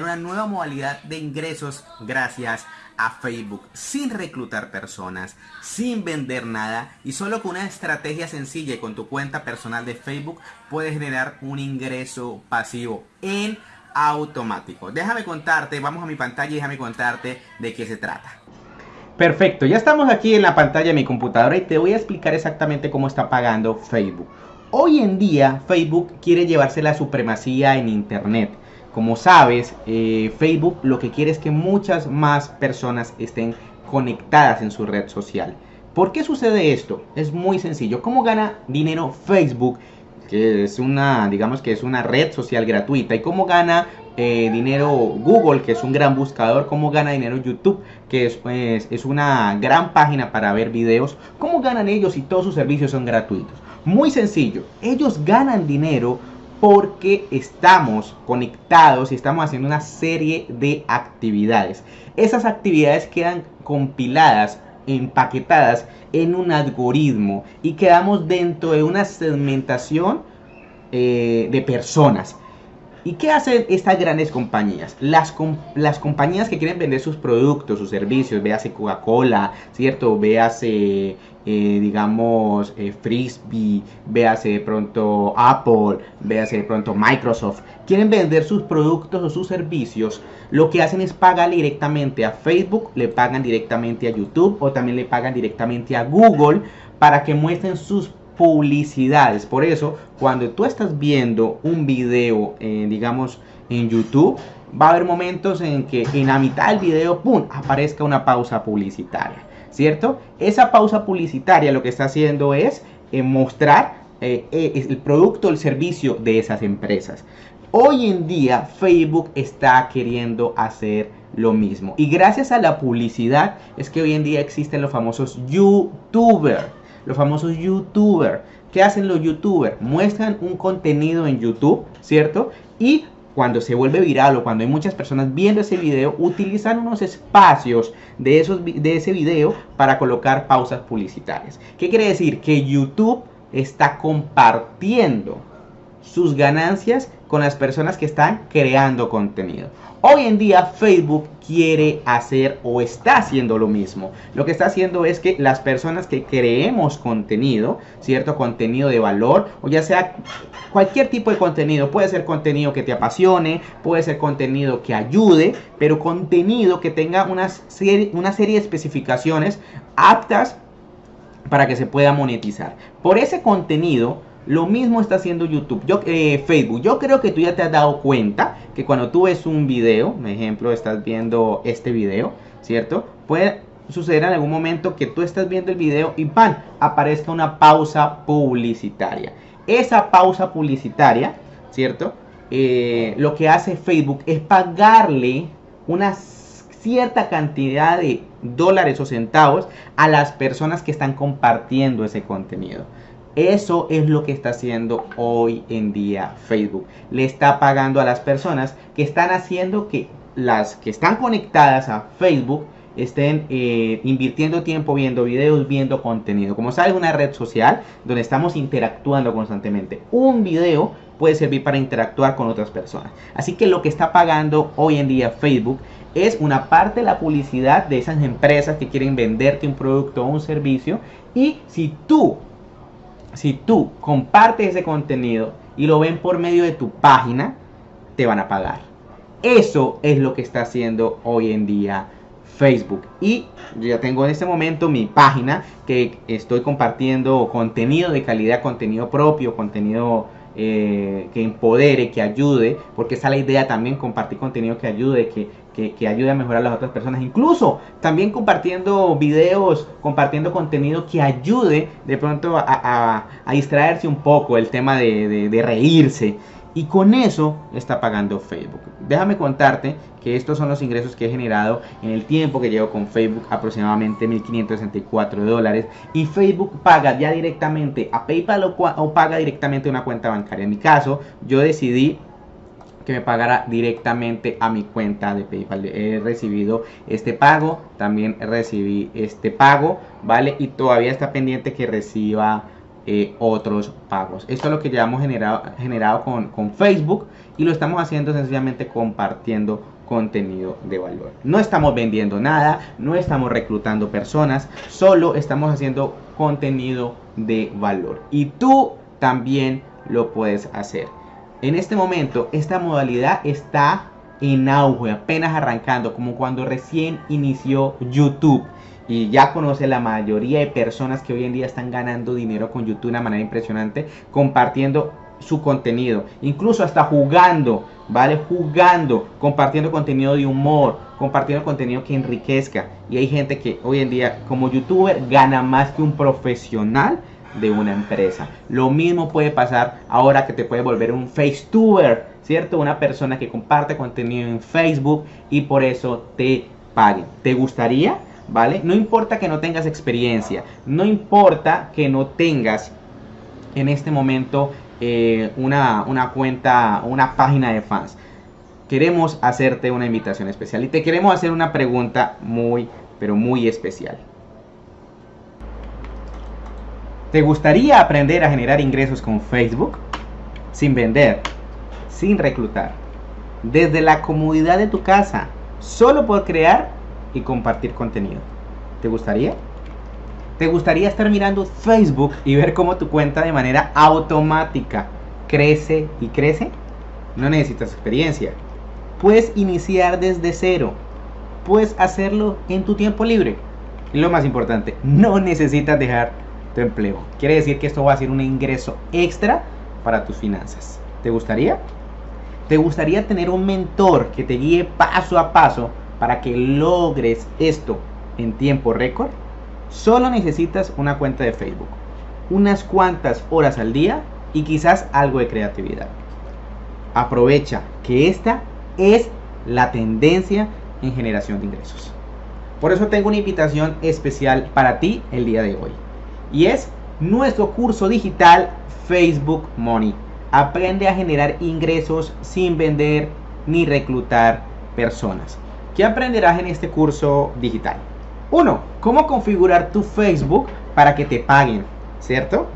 una nueva modalidad de ingresos gracias a Facebook sin reclutar personas, sin vender nada y solo con una estrategia sencilla y con tu cuenta personal de Facebook puedes generar un ingreso pasivo en automático. Déjame contarte, vamos a mi pantalla y déjame contarte de qué se trata. Perfecto, ya estamos aquí en la pantalla de mi computadora y te voy a explicar exactamente cómo está pagando Facebook. Hoy en día Facebook quiere llevarse la supremacía en Internet como sabes, eh, Facebook lo que quiere es que muchas más personas estén conectadas en su red social. ¿Por qué sucede esto? Es muy sencillo. ¿Cómo gana dinero Facebook? Que es una, digamos que es una red social gratuita. ¿Y cómo gana eh, dinero Google, que es un gran buscador? ¿Cómo gana dinero YouTube, que es, pues, es una gran página para ver videos? ¿Cómo ganan ellos si todos sus servicios son gratuitos? Muy sencillo. Ellos ganan dinero porque estamos conectados y estamos haciendo una serie de actividades. Esas actividades quedan compiladas, empaquetadas en un algoritmo y quedamos dentro de una segmentación eh, de personas. ¿Y qué hacen estas grandes compañías? Las, las compañías que quieren vender sus productos, sus servicios, véase Coca-Cola, ¿cierto? Véase, eh, digamos, eh, Frisbee, véase de pronto Apple, véase de pronto Microsoft. Quieren vender sus productos o sus servicios. Lo que hacen es pagarle directamente a Facebook, le pagan directamente a YouTube o también le pagan directamente a Google para que muestren sus publicidades. Por eso, cuando tú estás viendo un video, eh, digamos, en YouTube, va a haber momentos en que en la mitad del video, ¡pum!, aparezca una pausa publicitaria, ¿cierto? Esa pausa publicitaria lo que está haciendo es eh, mostrar eh, el producto, el servicio de esas empresas. Hoy en día Facebook está queriendo hacer lo mismo. Y gracias a la publicidad es que hoy en día existen los famosos YouTubers los famosos youtubers. ¿Qué hacen los youtubers? Muestran un contenido en YouTube, ¿cierto? Y cuando se vuelve viral o cuando hay muchas personas viendo ese video, utilizan unos espacios de, esos, de ese video para colocar pausas publicitarias. ¿Qué quiere decir? Que YouTube está compartiendo sus ganancias con las personas que están creando contenido. Hoy en día Facebook quiere hacer o está haciendo lo mismo. Lo que está haciendo es que las personas que creemos contenido, cierto contenido de valor, o ya sea cualquier tipo de contenido, puede ser contenido que te apasione, puede ser contenido que ayude, pero contenido que tenga una serie, una serie de especificaciones aptas para que se pueda monetizar. Por ese contenido, lo mismo está haciendo YouTube, yo, eh, Facebook. Yo creo que tú ya te has dado cuenta que cuando tú ves un video, por ejemplo, estás viendo este video, ¿cierto? Puede suceder en algún momento que tú estás viendo el video y ¡pam! aparezca una pausa publicitaria. Esa pausa publicitaria, ¿cierto? Eh, lo que hace Facebook es pagarle una cierta cantidad de dólares o centavos a las personas que están compartiendo ese contenido. Eso es lo que está haciendo hoy en día Facebook. Le está pagando a las personas que están haciendo que las que están conectadas a Facebook estén eh, invirtiendo tiempo viendo videos, viendo contenido. Como sabes, una red social donde estamos interactuando constantemente. Un video puede servir para interactuar con otras personas. Así que lo que está pagando hoy en día Facebook es una parte de la publicidad de esas empresas que quieren venderte un producto o un servicio. Y si tú si tú compartes ese contenido y lo ven por medio de tu página, te van a pagar. Eso es lo que está haciendo hoy en día Facebook. Y yo ya tengo en este momento mi página que estoy compartiendo contenido de calidad, contenido propio, contenido eh, que empodere, que ayude, porque esa es la idea también, compartir contenido que ayude, que, que, ayude a mejorar a las otras personas, incluso también compartiendo videos, compartiendo contenido que ayude de pronto a, distraerse un poco, el tema de, de reírse. Y con eso está pagando Facebook. Déjame contarte que estos son los ingresos que he generado en el tiempo que llevo con Facebook, aproximadamente 1.564 dólares. Y Facebook paga ya directamente a PayPal o, o paga directamente a una cuenta bancaria. En mi caso, yo decidí que me pagara directamente a mi cuenta de PayPal. He recibido este pago, también recibí este pago, ¿vale? Y todavía está pendiente que reciba eh, otros pagos. Esto es lo que ya hemos generado, generado con, con Facebook y lo estamos haciendo sencillamente compartiendo contenido de valor. No estamos vendiendo nada, no estamos reclutando personas, solo estamos haciendo contenido de valor. Y tú también lo puedes hacer. En este momento, esta modalidad está en auge, apenas arrancando, como cuando recién inició YouTube. Y ya conoce la mayoría de personas que hoy en día están ganando dinero con YouTube de una manera impresionante, compartiendo su contenido, incluso hasta jugando, ¿vale? Jugando, compartiendo contenido de humor, compartiendo contenido que enriquezca. Y hay gente que hoy en día como youtuber gana más que un profesional de una empresa. Lo mismo puede pasar ahora que te puede volver un facetuber, ¿cierto? Una persona que comparte contenido en Facebook y por eso te pague. ¿Te gustaría? ¿Vale? No importa que no tengas experiencia, no importa que no tengas en este momento eh, una, una cuenta, una página de fans. Queremos hacerte una invitación especial y te queremos hacer una pregunta muy, pero muy especial. ¿Te gustaría aprender a generar ingresos con Facebook? Sin vender, sin reclutar, desde la comodidad de tu casa, solo por crear y compartir contenido. ¿Te gustaría? ¿Te gustaría estar mirando Facebook y ver cómo tu cuenta de manera automática crece y crece? No necesitas experiencia. Puedes iniciar desde cero. Puedes hacerlo en tu tiempo libre. Y lo más importante, no necesitas dejar tu empleo. Quiere decir que esto va a ser un ingreso extra para tus finanzas. ¿Te gustaría? ¿Te gustaría tener un mentor que te guíe paso a paso para que logres esto en tiempo récord? Solo necesitas una cuenta de Facebook, unas cuantas horas al día y quizás algo de creatividad. Aprovecha que esta es la tendencia en generación de ingresos. Por eso tengo una invitación especial para ti el día de hoy. Y es nuestro curso digital Facebook Money. Aprende a generar ingresos sin vender ni reclutar personas. ¿Qué aprenderás en este curso digital? Uno, cómo configurar tu Facebook para que te paguen, ¿cierto?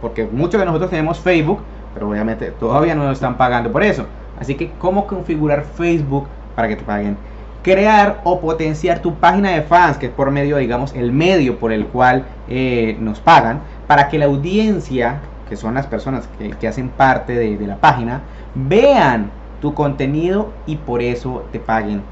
porque muchos de nosotros tenemos Facebook, pero obviamente todavía no nos están pagando por eso. Así que, ¿cómo configurar Facebook para que te paguen? Crear o potenciar tu página de fans, que es por medio, digamos, el medio por el cual eh, nos pagan, para que la audiencia, que son las personas que, hacen parte de, de la página, vean tu contenido y por eso te paguen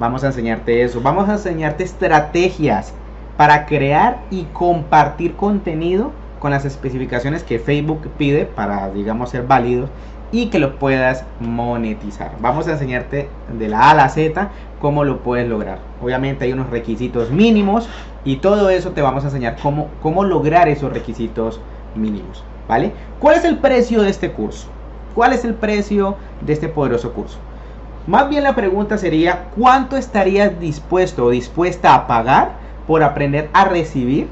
Vamos a enseñarte eso. Vamos a enseñarte estrategias para crear y compartir contenido con las especificaciones que Facebook pide para, digamos, ser válidos y que lo puedas monetizar. Vamos a enseñarte de la A a la Z cómo lo puedes lograr. Obviamente hay unos requisitos mínimos y todo eso te vamos a enseñar cómo, cómo lograr esos requisitos mínimos. ¿Vale? ¿Cuál es el precio de este curso? ¿Cuál es el precio de este poderoso curso? Más bien la pregunta sería, ¿cuánto estarías dispuesto o dispuesta a pagar por aprender a recibir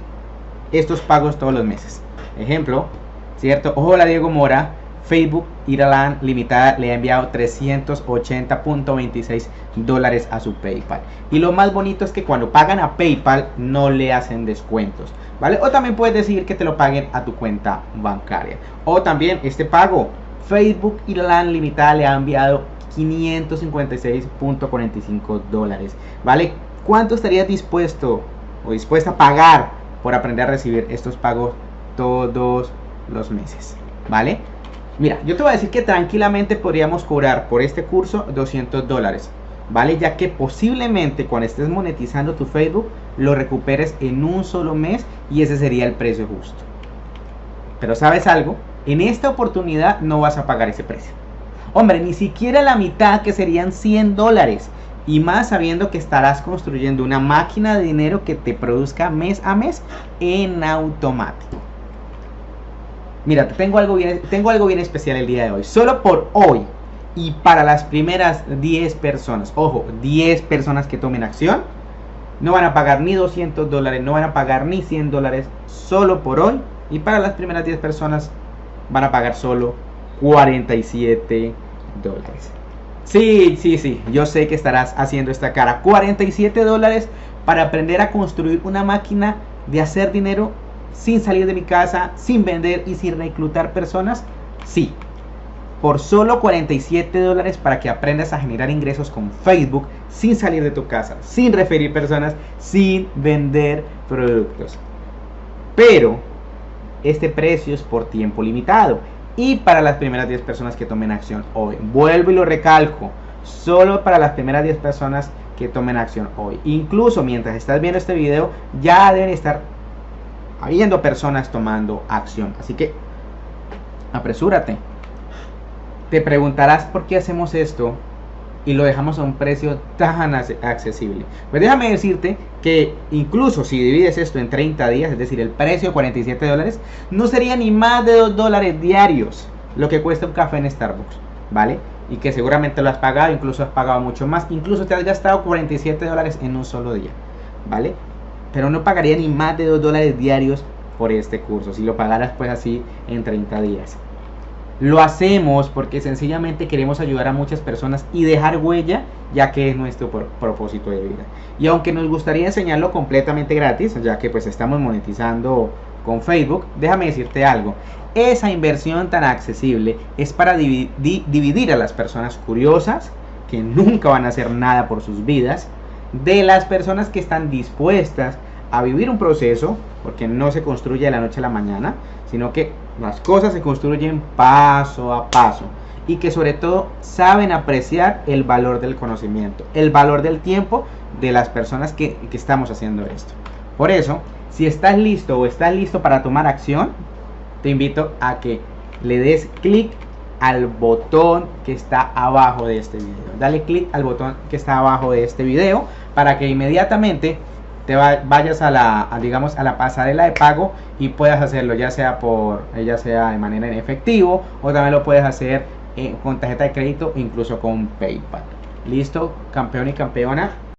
estos pagos todos los meses? Ejemplo, ¿cierto? Hola Diego Mora, Facebook Iralan Limitada le ha enviado 380.26 dólares a su PayPal. Y lo más bonito es que cuando pagan a PayPal no le hacen descuentos. ¿Vale? O también puedes decir que te lo paguen a tu cuenta bancaria. O también este pago. Facebook Iralan Limitada le ha enviado 556.45 dólares. ¿Vale? ¿Cuánto estarías dispuesto o dispuesta a pagar por aprender a recibir estos pagos todos los meses? ¿Vale? Mira, yo te voy a decir que tranquilamente podríamos cobrar por este curso 200 dólares. ¿Vale? Ya que posiblemente cuando estés monetizando tu Facebook lo recuperes en un solo mes y ese sería el precio justo. Pero ¿sabes algo? En esta oportunidad no vas a pagar ese precio. Hombre, ni siquiera la mitad que serían 100 dólares. Y más sabiendo que estarás construyendo una máquina de dinero que te produzca mes a mes en automático. Mira, tengo algo bien, tengo algo bien especial el día de hoy. Solo por hoy y para las primeras 10 personas, ojo, 10 personas que tomen acción, no van a pagar ni 200 dólares, no van a pagar ni 100 dólares, solo por hoy. Y para las primeras 10 personas van a pagar solo 47 dólares. Sí, sí, sí, yo sé que estarás haciendo esta cara. 47 dólares para aprender a construir una máquina de hacer dinero sin salir de mi casa, sin vender y sin reclutar personas? Sí. Por solo 47 dólares para que aprendas a generar ingresos con Facebook sin salir de tu casa, sin referir personas, sin vender productos. Pero este precio es por tiempo limitado y para las primeras 10 personas que tomen acción hoy. Vuelvo y lo recalco, solo para las primeras 10 personas que tomen acción hoy. Incluso mientras estás viendo este video, ya deben estar habiendo personas tomando acción. Así que apresúrate. Te preguntarás por qué hacemos esto y lo dejamos a un precio tan accesible. Pues déjame decirte que incluso si divides esto en 30 días, es decir, el precio de 47 dólares, no sería ni más de 2 dólares diarios lo que cuesta un café en Starbucks, ¿vale? Y que seguramente lo has pagado, incluso has pagado mucho más, incluso te has gastado 47 dólares en un solo día, ¿vale? Pero no pagaría ni más de 2 dólares diarios por este curso, si lo pagaras pues así en 30 días. Lo hacemos porque sencillamente queremos ayudar a muchas personas y dejar huella, ya que es nuestro propósito de vida. Y aunque nos gustaría enseñarlo completamente gratis, ya que pues estamos monetizando con Facebook, déjame decirte algo. Esa inversión tan accesible es para dividir a las personas curiosas, que nunca van a hacer nada por sus vidas, de las personas que están dispuestas a vivir un proceso, porque no se construye de la noche a la mañana, sino que las cosas se construyen paso a paso y que sobre todo saben apreciar el valor del conocimiento, el valor del tiempo de las personas que, que estamos haciendo esto. Por eso, si estás listo o estás listo para tomar acción, te invito a que le des clic al botón que está abajo de este video. Dale clic al botón que está abajo de este video para que inmediatamente te vayas a la, digamos, a la pasarela de pago y puedas hacerlo ya sea por, ya sea de manera en efectivo o también lo puedes hacer eh, con tarjeta de crédito incluso con PayPal. Listo, campeón y campeona.